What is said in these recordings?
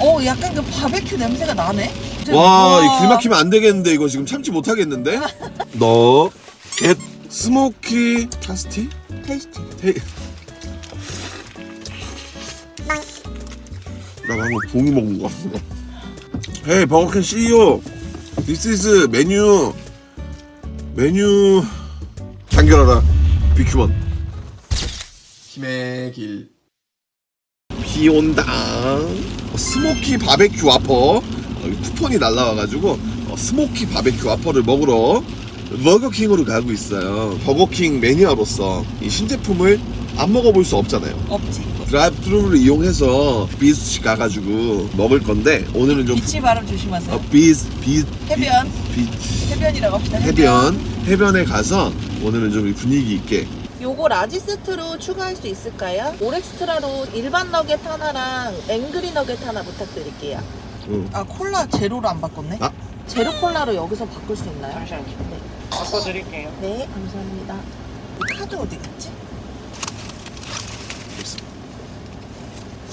어 약간 그 바베큐 냄새가 나네? 와, 이 길 막히면 안 되겠는데 이거 지금 참지 못하겠는데? 너, 겟, 스모키, 타스티? 테이스티 테... 나 방금 봉이 먹은 거 같아. 헤이 버거킹 CEO, this is 메뉴 메뉴 단결하라 비큐먼. 힘의 길. 비 온다. 어, smoky 바베큐 와퍼 어, 쿠폰이 날라와가지고 어, smoky 바베큐 와퍼를 먹으러 버거킹으로 가고 있어요. 버거킹 매니아로서 이 신제품을 안 먹어볼 수 없잖아요. 없지 drive-thru를 이용해서 비스치 가가지고 먹을 건데 오늘은 좀 beach 발음 조심하세요 어, 비스 비 해변. 비, 비- 해변이라고 합시다 해변 해변에 가서 오늘은 좀 분위기 있게 요거 large 세트로 추가할 수 있을까요? all extra로 일반 너겟 하나랑 angry 너겟 하나 부탁드릴게요. 응. 아 콜라 제로로 안 바꿨네? 아. 제로 콜라로 여기서 바꿀 수 있나요? 잠시만요. 네. 바꿔드릴게요. 네, 감사합니다. 이 카드 어디 갔지?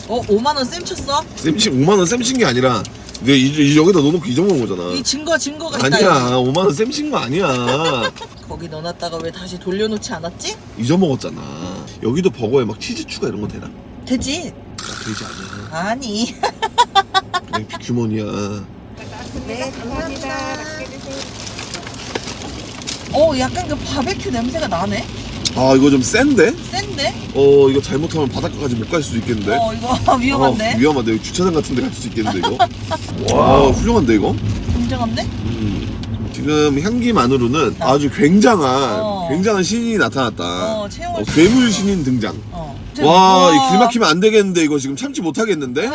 어 5만원 쌤 쳤어? 쌤친 5만 원 쌤친 게 아니라 내가 이, 이 여기다 넣어놓고 잊어먹은 거잖아. 이 증거 증거가 있다 아니야 5만 원 쌤친 거 아니야. 여기. 거기 넣어놨다가 왜 다시 돌려놓지 않았지? 잊어먹었잖아. 여기도 버거에 막 치즈 추가 이런 거 되나? 되지 되지 않아. 아니 그냥 비큐먼이야. 네, 감사합니다. 어 약간 그 바베큐 냄새가 나네? 아 이거 좀 센데? 센데? 어 이거 잘못하면 바닷가까지 못 갈 수도 있겠는데. 어 이거 위험한데? 어, 위험한데 여기 주차장 같은 데 갈 수도 있겠는데 이거 와 훌륭한데 이거 굉장한데? 음, 지금 향기만으로는 아주 굉장한 어. 굉장한 신인이 나타났다 어 어, 괴물 신인 등장 어. 와이길 막히면 안 되겠는데 이거 지금 참지 못하겠는데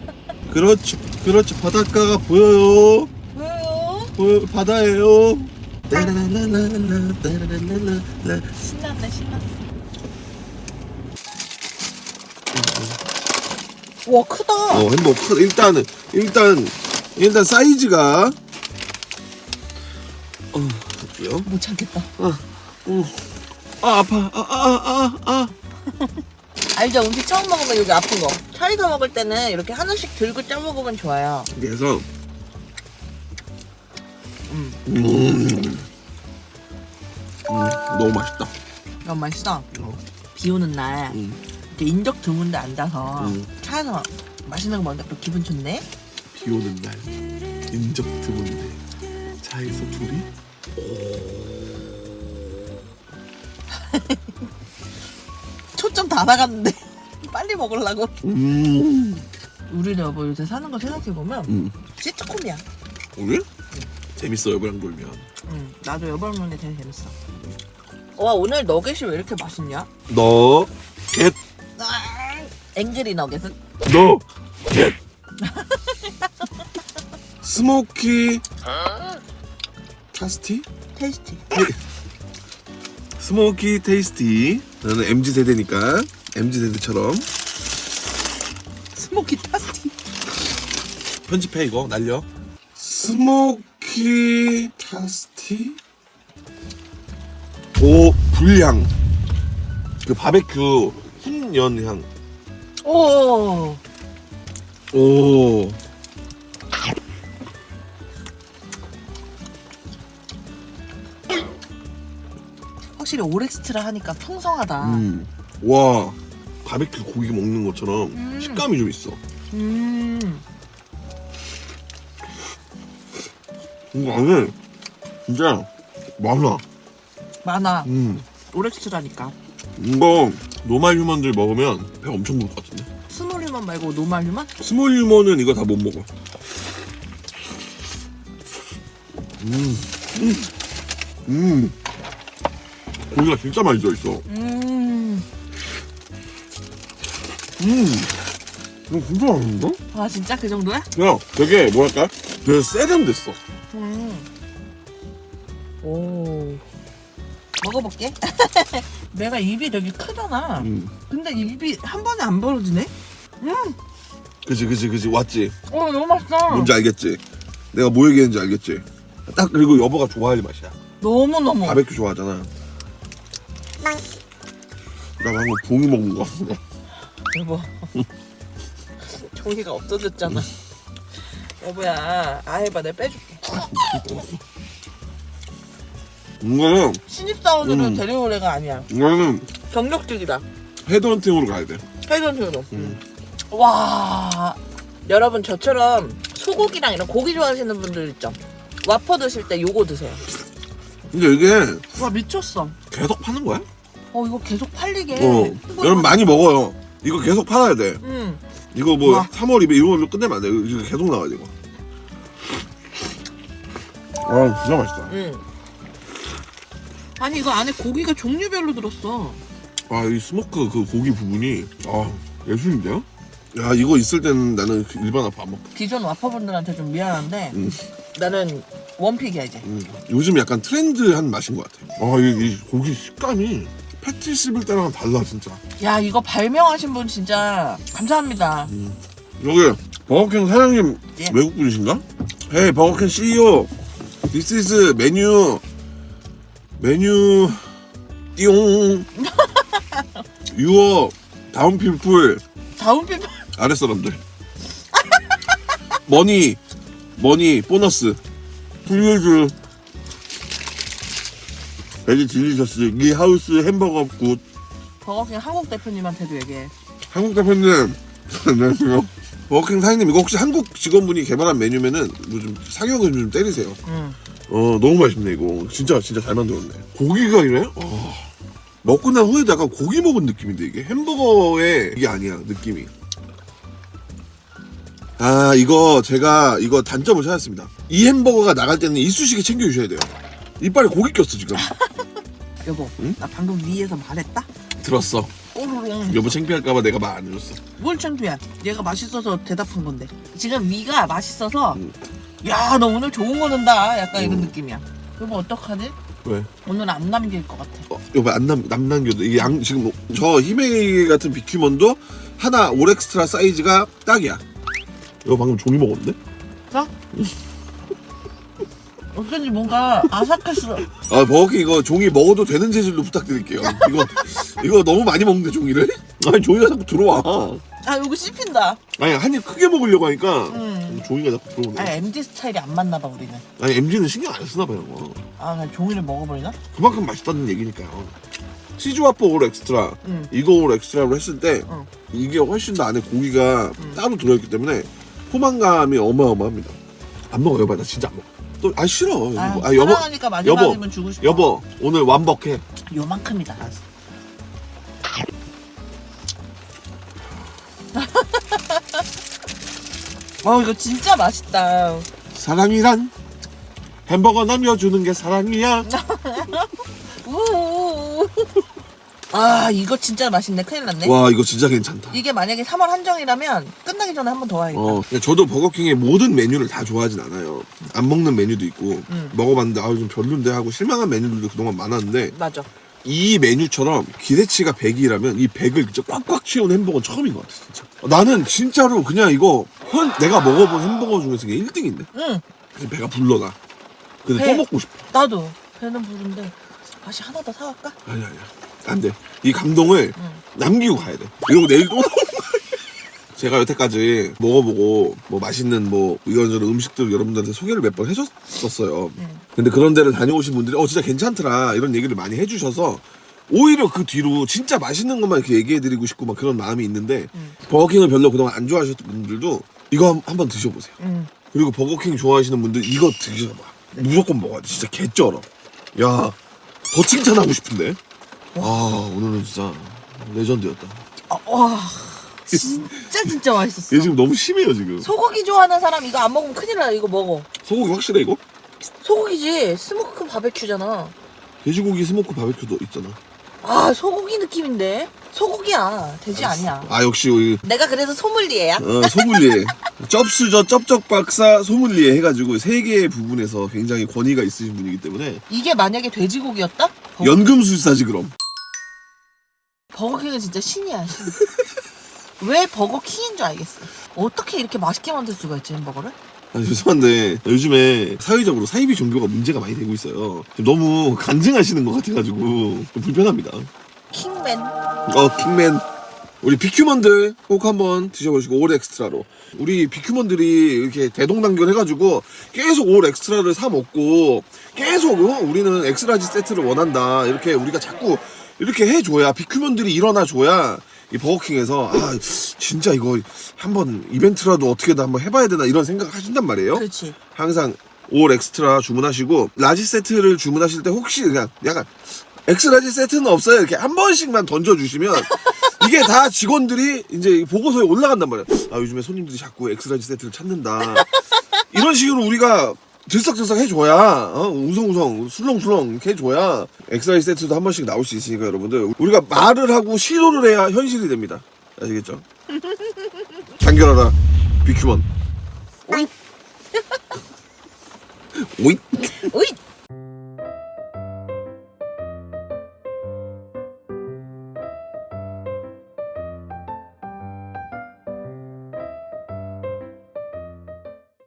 그렇죠 그렇죠 바닷가가 보여요 왜요? 보여 바다예요 신났네 신났어. 와 크다. 어 햄버거 크- 일단은 일단 일단 사이즈가. 어 볼게요. 못 참겠다. 어, 아 아파. 아아 아 아 알죠? 음식 처음 먹으면 여기 아픈 거. 차에서 먹을 때는 이렇게 하나씩 들고 쪄 먹으면 좋아요. 그래서 음. 음, 너무 맛있다 너무 맛있어 어, 비 오는 날 음, 이렇게 인적 드문데 앉아서 음. 차에서 맛있는 거또 기분 좋네. 비 오는 날 인적 드문데 차에서 둘이 초점 다 나갔는데 빨리 먹으려고 음, 우리 여보 요새 사는 거 생각해 보면 음. 시트콤이야. 오늘 재밌어 여보랑 놀면 응, 나도 여보 먹는 게 제일 재밌어. 와, 오늘 너겟이 왜 이렇게 맛있냐? 너 겟, angry 너겟은? 너 겟. smoky tasty tasty. smoky tasty 나는 MZ 세대니까 MZ 세대처럼 smoky tasty 편집해 이거 날려 smoky tasty? 오 불향. 그 바베큐 훈연향. 오, 오. 확실히 all extra 하니까 풍성하다. 음. 와 바베큐 고기 먹는 것처럼 음. 식감이 좀 있어. 음. 이거 안에 진짜 많아 많아 음. all extra니까 이거 normal human들 먹으면 배 엄청 부를 것 같은데 small human 말고 normal human? small human은 이거 다 못 먹어 음. 음. 음. 고기가 진짜 많이 들어있어 음. 음. 이거 진짜 맛있는데? 아 진짜 그 정도야? 야, 되게 뭐랄까? 되게 세련됐어. 음. 오. 먹어볼게. 내가 입이 되게 크잖아. 음. 근데 입이 한 번에 안 벌어지네? 그지, 그지, 그지. 왔지? 어, 너무 맛있어. 뭔지 알겠지? 내가 뭐 얘기했는지 알겠지? 딱 그리고 여보가 좋아할 맛이야. 너무너무. 바베큐 좋아하잖아. 나 방금 봉이 먹은 거. 여보. 종이가 없어졌잖아. 여보야, 아 해봐, 내가 빼줄게. 이거는 신입사원으로 음. 데려올 애가 아니야. 이거는 경력직이다. 헤드헌팅으로 가야 돼. 회전으로. 음. 와, 여러분 저처럼 소고기랑 이런 고기 좋아하시는 분들 있죠. 와퍼 드실 때 요거 드세요. 근데 이게 와 미쳤어. 계속 파는 거야? 어 이거 계속 팔리게. 어. 여러분 많이 먹어요. 이거 계속 팔아야 돼. 음. 이거 뭐 와. 3월 2일 이런 걸로 끝내면 안 돼. 이거 계속 나와야 돼 이거. 아 진짜 맛있다. 음. 아니 이거 안에 고기가 종류별로 들었어. 아 이 smoke 그 고기 부분이 아 예술인데요? 야 이거 있을 때는 나는 그 일반 와퍼 안 먹. 기존 와퍼분들한테 좀 미안한데 음. 나는 one pick이야 이제. 음. 요즘 약간 trend한 맛인 것 같아. 아이 이 고기 식감이 패티 씹을 때랑 달라 진짜. 야 이거 발명하신 분 진짜 감사합니다. 여기 버거킹 사장님 예. 외국 분이신가? hey 버거킹 CEO This is 메뉴 메뉴 띠용. 유어. 다운 피플. 다운 피플. 아랫 사람들 머니. 머니. 보너스. 플리즈 베리 딜리셔스 이 하우스 햄버거 굿. 버거킹 한국 대표님한테도 얘기해. 한국 대표님 안녕하세요. 버거킹 사장님 이거 혹시 한국 직원분이 개발한 메뉴면은 뭐좀 상용을 좀 때리세요. 음. 어 너무 맛있네 이거. 진짜 진짜 잘 만들었네. 고기가 이래? 어. 먹고 난 후에도 약간 고기 먹은 느낌인데 이게? 햄버거의 이게 아니야 느낌이. 아 이거 제가 이거 단점을 찾았습니다. 이 햄버거가 나갈 때는 이쑤시개 챙겨주셔야 돼요. 이빨에 고기 꼈어 지금 여보, 응? 나 방금 위에서 말했다. 들었어 오르롱. 여보 창피할까봐 내가 말 안 해줬어 뭘 창피해? 얘가 맛있어서 대답한 건데. 지금 위가 맛있어서 음. 야너 오늘 좋은 거 넣는다. 약간 이런 음. 느낌이야. 여보 어떡하지? 왜? 오늘 안 남길 것 같아. 어, 여보 안 남, 남 남겨도 이게 양 지금 저 히메이 같은 비큐먼도 하나 올 엑스트라 사이즈가 딱이야 이거 방금 종이 먹었는데? 자. 어쩐지 뭔가 아삭했어. 아 버거킹 이거 종이 먹어도 되는 재질로 부탁드릴게요 이거 이거 너무 많이 먹는데 종이를? 아니 종이가 자꾸 들어와 아 여기 씹힌다. 아니 한 입 크게 먹으려고 하니까 음. 종이가 자꾸 들어오네 아 MZ 스타일이 안 맞나 봐 우리는. 아니 MZ는 신경 안 쓰나 봐요 어. 아 그냥 종이를 먹어버리나? 그만큼 맛있다는 얘기니까요 치즈와퍼 all extra 응. 이거 all extra로 했을 때 응. 이게 훨씬 더 안에 고기가 음. 따로 들어있기 때문에 포만감이 어마어마합니다 안 먹어 여보 나 진짜 안 먹어 또 아 싫어 아, 아 여보 사랑하니까 마지막이면 주고 싶어. 여보 오늘 완벽해 요만큼이다. 어 이거 진짜 맛있다. 사랑이란 햄버거 남겨주는 게 사랑이야 우우우. 아 이거 진짜 맛있네. 큰일 났네. 와 이거 진짜 괜찮다 이게 만약에 3월 한정이라면 끝나기 전에 한 번 더 와야겠다. 어, 저도 버거킹의 모든 메뉴를 다 좋아하진 않아요. 안 먹는 메뉴도 있고 음. 먹어봤는데 아 좀 별론데 하고 실망한 메뉴들도 그동안 많았는데 맞아. 이 메뉴처럼 기대치가 100이라면 이 100을 진짜 꽉꽉 채운 햄버거는 처음인 것 같아 진짜. 나는 진짜로 그냥 이거 현 내가 먹어본 햄버거 중에서 이게 1등인데 응. 그래서 배가 불러 나. 근데 배. 또 먹고 싶어. 나도 배는 부른데 맛이 하나 더 사갈까? 아니 아니야. 안 돼. 이 감동을 응. 남기고 가야 돼. 이러고 내일 또 제가 여태까지 먹어보고 뭐 맛있는 뭐 이런저런 음식들 여러분들한테 소개를 몇 번 해줬었어요. 응. 근데 그런 데를 다녀오신 분들이 어 진짜 괜찮더라 이런 얘기를 많이 해주셔서 오히려 그 뒤로 진짜 맛있는 것만 이렇게 얘기해드리고 싶고 막 그런 마음이 있는데 응. 버거킹을 별로 그동안 안 좋아하셨던 분들도 이거 한- 한번 드셔보세요. 응. 그리고 버거킹 좋아하시는 분들 이거 드셔봐. 무조건 먹어야 돼. 진짜 개쩔어. 야, 더 칭찬하고 싶은데. 아, 오늘은 진짜 레전드였다. 아, 와 진짜 진짜 맛있었어. 얘 지금 너무 심해요, 지금. 소고기 좋아하는 사람 이거 안 먹으면 큰일 나. 이거 먹어. 소고기 확실해, 이거? 소고기지. smoke 바베큐잖아. 돼지고기 smoke 바베큐도 있잖아. 아 소고기 느낌인데. 소고기야. 돼지 아니야. 아, 역시 우리 내가 그래서 소믈리에야. 어, 소믈리에. 쩝수저 쩝쩝 박사 소믈리에 해가지고 세 개의 부분에서 굉장히 권위가 있으신 분이기 때문에 이게 만약에 돼지고기였다? 버, 연금술사지 그럼. 버거킹은 진짜 신이야 신. 왜 버거킹인 줄 알겠어. 어떻게 이렇게 맛있게 만들 수가 있지 햄버거를? 아, 죄송한데 요즘에 사회적으로 사이비 종교가 문제가 많이 되고 있어요. 지금 너무 간증하시는 것 같아가지고 좀 불편합니다. 킹맨. 어 킹맨 우리 big human들 꼭 한번 드셔보시고 all extra로 우리 big human들이 이렇게 대동단결 해가지고 계속 all extra를 사 먹고 계속 어? 우리는 X-large 세트를 원한다 이렇게 우리가 자꾸 이렇게 해줘야 비큐먼들이 일어나줘야 이 버거킹에서 아 진짜 이거 한번 이벤트라도 어떻게든 한번 해봐야 되나 이런 생각 하신단 말이에요. 그렇지. 항상 all extra 주문하시고 large 세트를 주문하실 때 혹시 그냥 약간 X-large 세트는 없어요 이렇게 한 번씩만 던져주시면 이게 다 직원들이 이제 보고서에 올라간단 말이에요 아 요즘에 손님들이 자꾸 X-large 세트를 찾는다 이런 식으로 우리가 들썩들썩 해줘야 어? 웅성웅성 술렁술렁 해줘야 X-large 세트도 한 번씩 나올 수 있으니까 여러분들 우리가 말을 하고 시도를 해야 현실이 됩니다 아시겠죠? 단결하라 비큐먼 오이. 오이 오이.